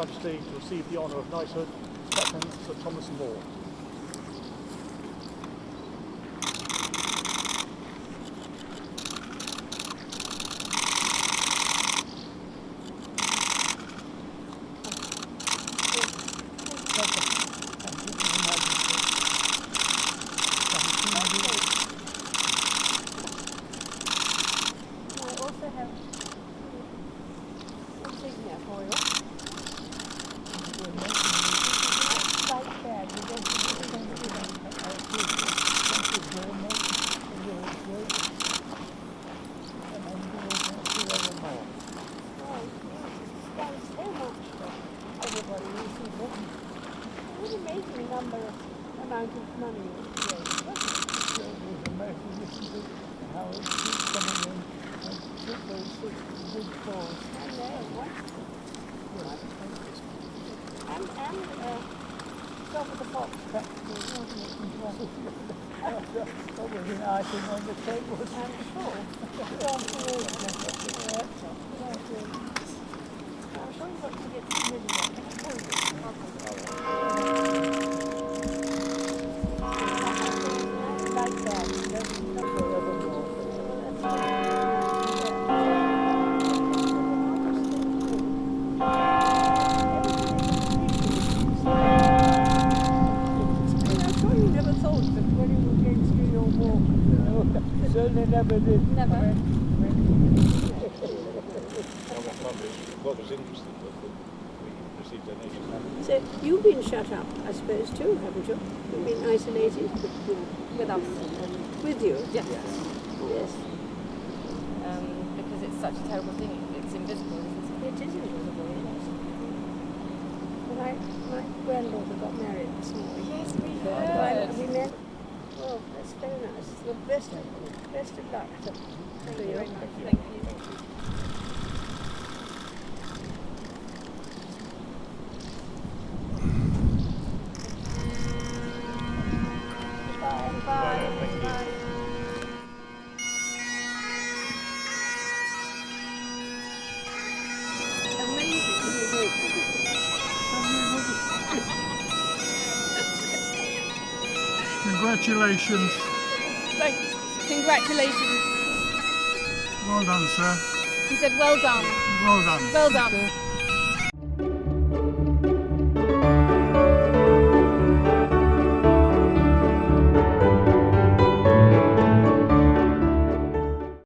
Excellency to receive the honour of knighthood, Captain Sir Thomas Moore. Everybody it. What an amazing number of amount of money you gave, wasn't it? I know, what? And, and, uh, Stop at the Fox practically, wasn't it? Probably an item on the table. I'm sure. I'm sure you never thought that when you were going through your walk, No, certainly never did. Never. What was interesting was that we received donations. So you've been shut up, I suppose, too, haven't you? You've been isolated with us. with you. Yes. Yes. Um, because it's such a terrible thing. It's invisible, isn't it? It is invisible, yes. My, my granddaughter got married this morning. Yes, we The best of, best of luck to, Thank to you you. very much. Thank you. Bye. Bye. Bye. Congratulations. Congratulations. Well done, sir. He said, well done. Well done. Well done.